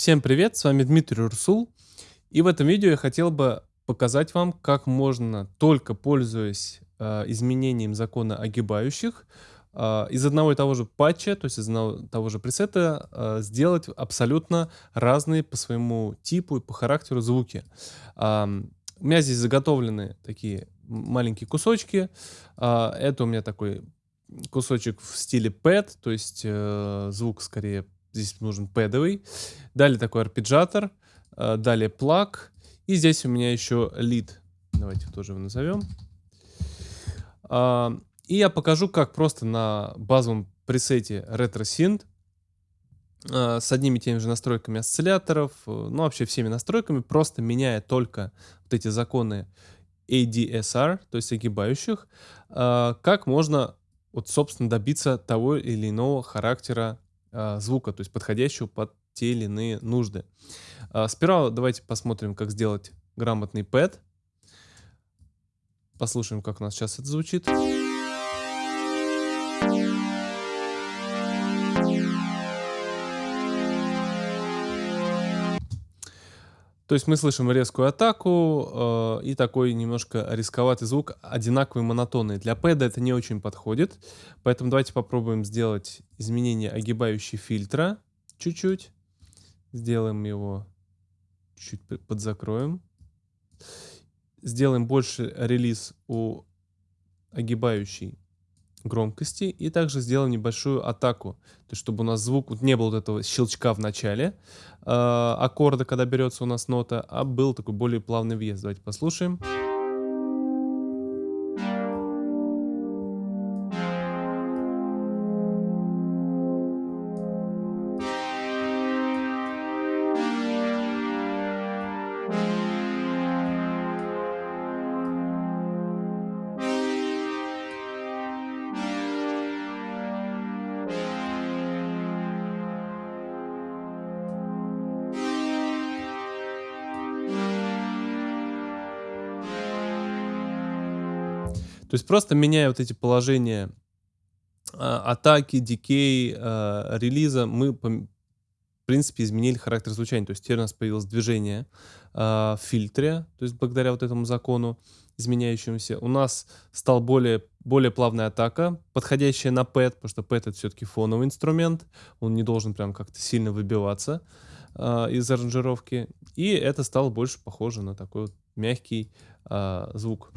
Всем привет, с вами Дмитрий Урсул. И в этом видео я хотел бы показать вам, как можно, только пользуясь э, изменением закона огибающих, э, из одного и того же патча, то есть из одного и того же пресета, э, сделать абсолютно разные по своему типу и по характеру звуки. Э, у меня здесь заготовлены такие маленькие кусочки. Э, это у меня такой кусочек в стиле pad, то есть э, звук скорее Здесь нужен пэдовый. Далее такой арпеджатор. Э, далее плаг. И здесь у меня еще лид. Давайте тоже его назовем. А, и я покажу, как просто на базовом пресете RetroSynth э, с одними и теми же настройками осцилляторов, э, ну вообще всеми настройками, просто меняя только вот эти законы ADSR, то есть огибающих, как можно вот, собственно, добиться того или иного характера звука, то есть подходящего под те или иные нужды. А, сперва давайте посмотрим, как сделать грамотный пэт. Послушаем, как у нас сейчас это звучит. То есть мы слышим резкую атаку э, и такой немножко рисковатый звук, одинаковый монотонный. Для пэда это не очень подходит, поэтому давайте попробуем сделать изменение огибающей фильтра чуть-чуть. Сделаем его чуть подзакроем. Сделаем больше релиз у огибающей громкости и также сделаем небольшую атаку, то есть чтобы у нас звук вот не было вот этого щелчка в начале э, аккорда, когда берется у нас нота, а был такой более плавный въезд. Давайте послушаем. То есть просто меняя вот эти положения э, атаки, дикей, э, релиза, мы, в принципе, изменили характер звучания. То есть теперь у нас появилось движение э, в фильтре, то есть благодаря вот этому закону изменяющемуся. У нас стал более, более плавная атака, подходящая на пэт, потому что пэт это все-таки фоновый инструмент, он не должен прям как-то сильно выбиваться из аранжировки. И это стало больше похоже на такой вот мягкий э, звук.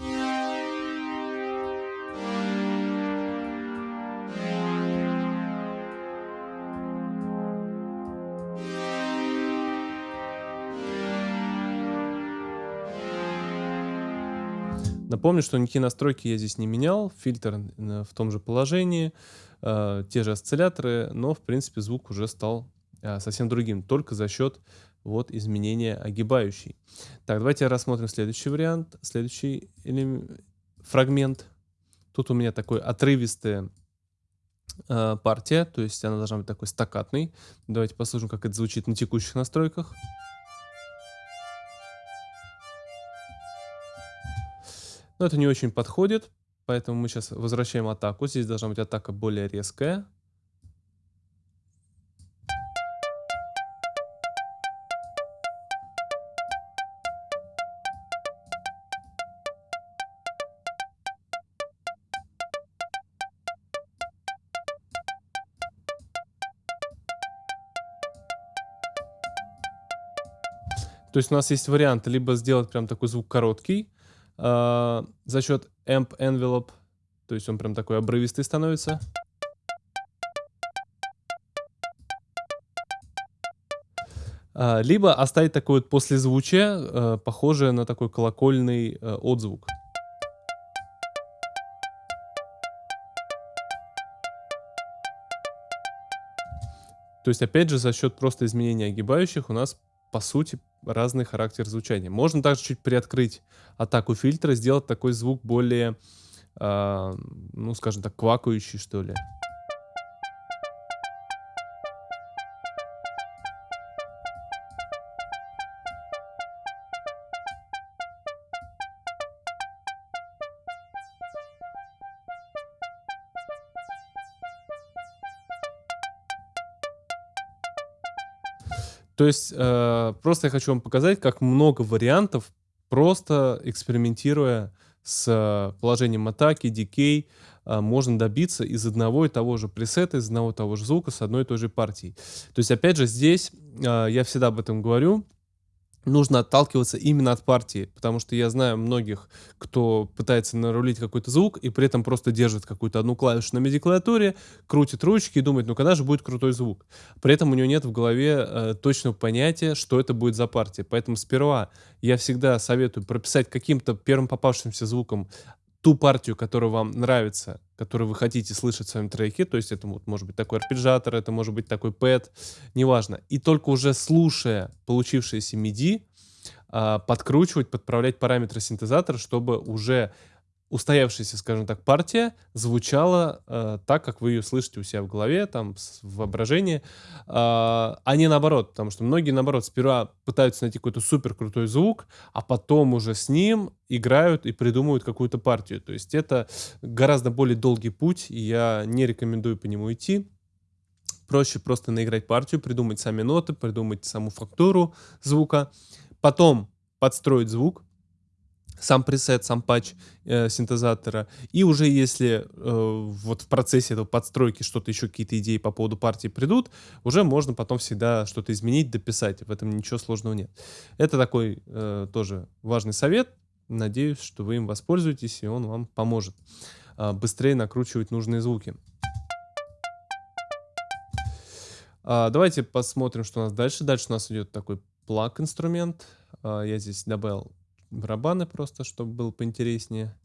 Напомню, что никакие настройки я здесь не менял, фильтр в том же положении, э, те же осцилляторы, но в принципе звук уже стал э, совсем другим, только за счет вот изменения огибающей. Так, давайте рассмотрим следующий вариант, следующий фрагмент. Тут у меня такой отрывистая э, партия, то есть она должна быть такой стакатной. Давайте послушаем, как это звучит на текущих настройках. Но это не очень подходит, поэтому мы сейчас возвращаем атаку. Здесь должна быть атака более резкая. То есть у нас есть вариант либо сделать прям такой звук короткий, э, за счет amp envelope, то есть он прям такой обрывистый становится. Э, либо оставить такое вот послезвучие, э, похожее на такой колокольный отзвук. То есть, опять же, за счет просто изменения огибающих у нас по сути, разный характер звучания. Можно также чуть приоткрыть атаку фильтра, сделать такой звук более, э, ну, скажем так, квакающий, что ли. То есть, э, просто я хочу вам показать, как много вариантов, просто экспериментируя с положением атаки, дикей, э, можно добиться из одного и того же пресета, из одного и того же звука с одной и той же партией. То есть, опять же, здесь э, я всегда об этом говорю, нужно отталкиваться именно от партии, потому что я знаю многих, кто пытается нарулить какой-то звук и при этом просто держит какую-то одну клавишу на MIDI-клавиатуре, крутит ручки и думает, ну когда же будет крутой звук? При этом у него нет в голове э, точного понятия, что это будет за партия. Поэтому сперва я всегда советую прописать каким-то первым попавшимся звуком ту партию, которая вам нравится, которую вы хотите слышать в своем треке, то есть это вот, может быть такой арпеджиатор, это может быть такой пэт, неважно. И только уже слушая получившиеся MIDI, а, подкручивать, подправлять параметры синтезатора, чтобы уже устоявшаяся, скажем так, партия звучала э, так, как вы ее слышите у себя в голове, там, в воображении, э, а не наоборот, потому что многие, наоборот, сперва пытаются найти какой-то супер крутой звук, а потом уже с ним играют и придумывают какую-то партию. То есть это гораздо более долгий путь, и я не рекомендую по нему идти. Проще просто наиграть партию, придумать сами ноты, придумать саму фактуру звука, потом подстроить звук, сам пресет, сам патч э, синтезатора. И уже если э, вот в процессе этого подстройки что-то еще, какие-то идеи по поводу партии придут, уже можно потом всегда что-то изменить, дописать. В этом ничего сложного нет. Это такой э, тоже важный совет. Надеюсь, что вы им воспользуетесь, и он вам поможет э, быстрее накручивать нужные звуки. А, давайте посмотрим, что у нас дальше. Дальше у нас идет такой плаг инструмент. А, я здесь добавил барабаны просто, чтобы было поинтереснее.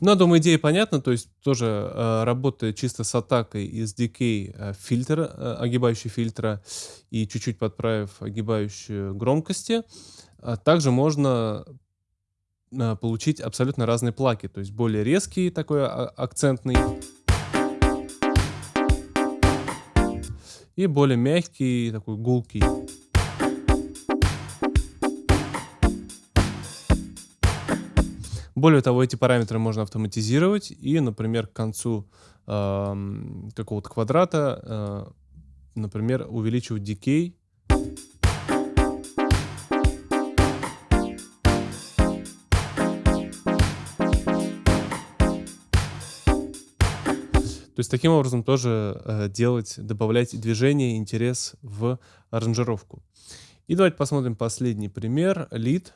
Ну, я думаю, идея понятна. То есть тоже э, работает чисто с атакой из decay э, фильтра, э, огибающий фильтра и чуть-чуть подправив огибающую громкости. А также можно э, получить абсолютно разные плаки. То есть более резкий такой а, акцентный. И более мягкий, такой гулкий. Более того, эти параметры можно автоматизировать и, например, к концу э, какого-то квадрата, э, например, увеличивать decay. То есть таким образом тоже э, делать, добавлять движение, интерес в аранжировку. И давайте посмотрим последний пример. Lead.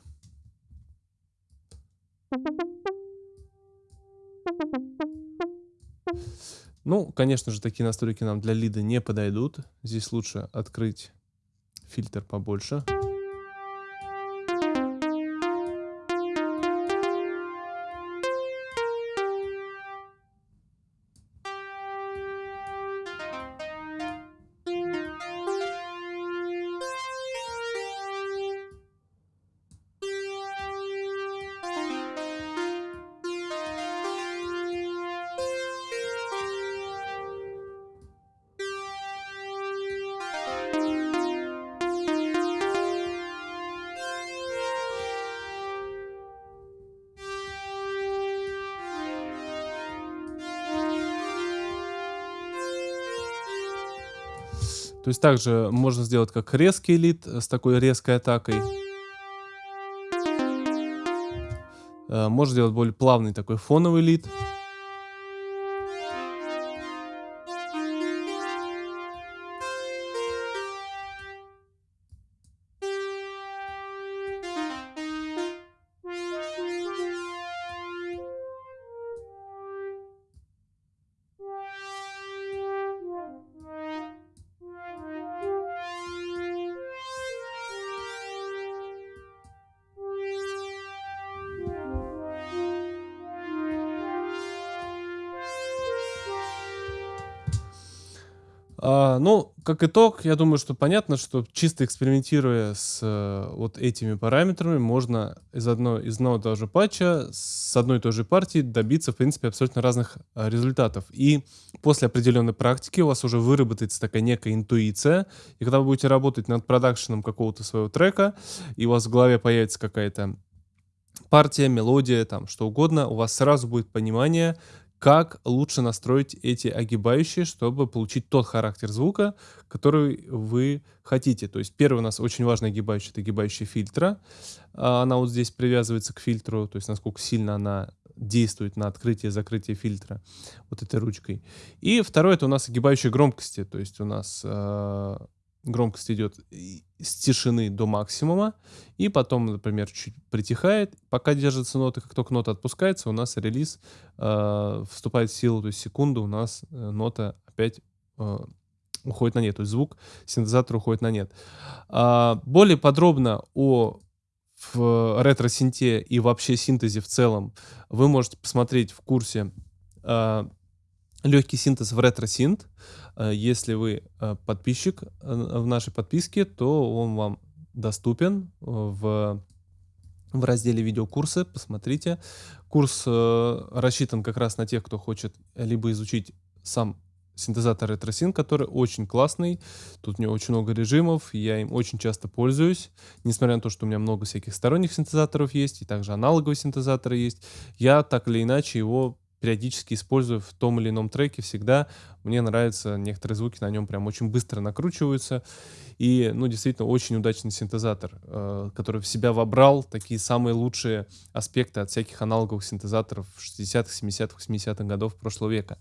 Ну, конечно же, такие настройки нам для лида не подойдут. Здесь лучше открыть фильтр побольше. То есть также можно сделать как резкий лид с такой резкой атакой. Э, можно сделать более плавный такой фоновый лид. А, ну, как итог, я думаю, что понятно, что чисто экспериментируя с э, вот этими параметрами, можно из, одной, из одного и того же патча с одной и той же партии добиться, в принципе, абсолютно разных а, результатов. И после определенной практики у вас уже выработается такая некая интуиция, и когда вы будете работать над продакшеном какого-то своего трека, и у вас в голове появится какая-то партия, мелодия, там что угодно, у вас сразу будет понимание, как лучше настроить эти огибающие, чтобы получить тот характер звука, который вы хотите. То есть первый у нас очень важный огибающий, это огибающий фильтра. Она вот здесь привязывается к фильтру, то есть насколько сильно она действует на открытие и закрытие фильтра вот этой ручкой. И второй это у нас огибающие громкости, то есть у нас э, громкость идет с тишины до максимума, и потом, например, чуть притихает, пока держится нота, как только нота отпускается, у нас релиз э, вступает в силу, то есть секунду у нас э, нота опять э, уходит на нет, то есть звук синтезатора уходит на нет. А, более подробно о ретро-синте и вообще синтезе в целом вы можете посмотреть в курсе э, легкий синтез в ретро-синт. Э, если вы э, подписчик э, в нашей подписке, то он вам доступен в, в разделе видеокурсы. Посмотрите. Курс рассчитан как раз на тех, кто хочет либо изучить сам синтезатор RetroSync, который очень классный. Тут у него очень много режимов, я им очень часто пользуюсь. Несмотря на то, что у меня много всяких сторонних синтезаторов есть, и также аналоговые синтезаторы есть, я так или иначе его периодически использую в том или ином треке всегда. Мне нравятся некоторые звуки на нем прям очень быстро накручиваются. И, ну, действительно, очень удачный синтезатор, э, который в себя вобрал такие самые лучшие аспекты от всяких аналоговых синтезаторов 60-х, 70-х, 80-х годов прошлого века.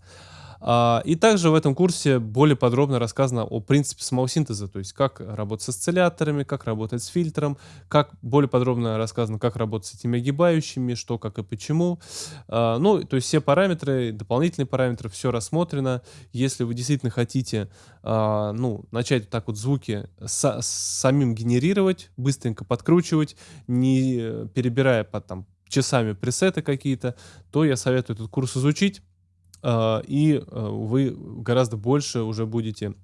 А, и также в этом курсе более подробно рассказано о принципе самого синтеза, то есть как работать с осцилляторами, как работать с фильтром, как более подробно рассказано, как работать с этими огибающими, что, как и почему. А, ну, то есть все параметры, дополнительные параметры, все рассмотрено. Если вы действительно хотите а, ну, начать так вот звуки самим генерировать, быстренько подкручивать, не перебирая под там часами пресеты какие-то, то я советую этот курс изучить. А, и э, вы гораздо больше уже будете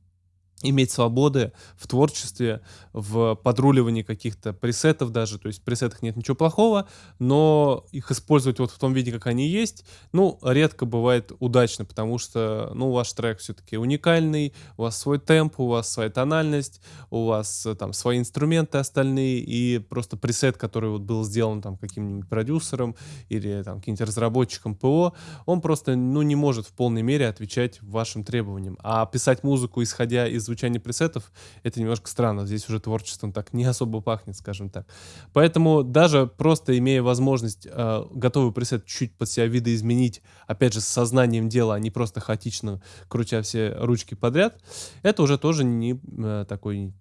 иметь свободы в творчестве, в подруливании каких-то пресетов даже. То есть в пресетах нет ничего плохого, но их использовать вот в том виде, как они есть, ну, редко бывает удачно, потому что, ну, ваш трек все-таки уникальный, у вас свой темп, у вас своя тональность, у вас э, там свои инструменты остальные, и просто пресет, который вот был сделан там каким-нибудь продюсером или там каким-нибудь разработчиком ПО, он просто, ну, не может в полной мере отвечать вашим требованиям. А писать музыку, исходя из звучания пресетов, это немножко странно. Здесь уже творчеством так не особо пахнет, скажем так. Поэтому даже просто имея возможность э, готовый пресет чуть под себя видоизменить, опять же, с сознанием дела, а не просто хаотично крутя все ручки подряд, это уже тоже не э, такой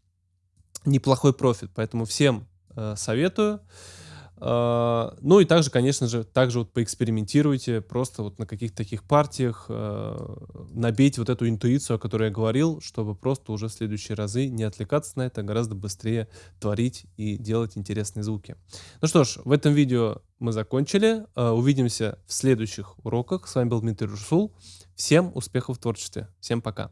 неплохой профит. Поэтому всем э, советую. А, ну и также, конечно же, также вот поэкспериментируйте, просто вот на каких-то таких партиях э, набейте вот эту интуицию, о которой я говорил, чтобы просто уже в следующие разы не отвлекаться на это, а гораздо быстрее творить и делать интересные звуки. Ну что ж, в этом видео мы закончили. Увидимся в следующих уроках. С вами был Дмитрий Русул. Всем успехов в творчестве. Всем пока.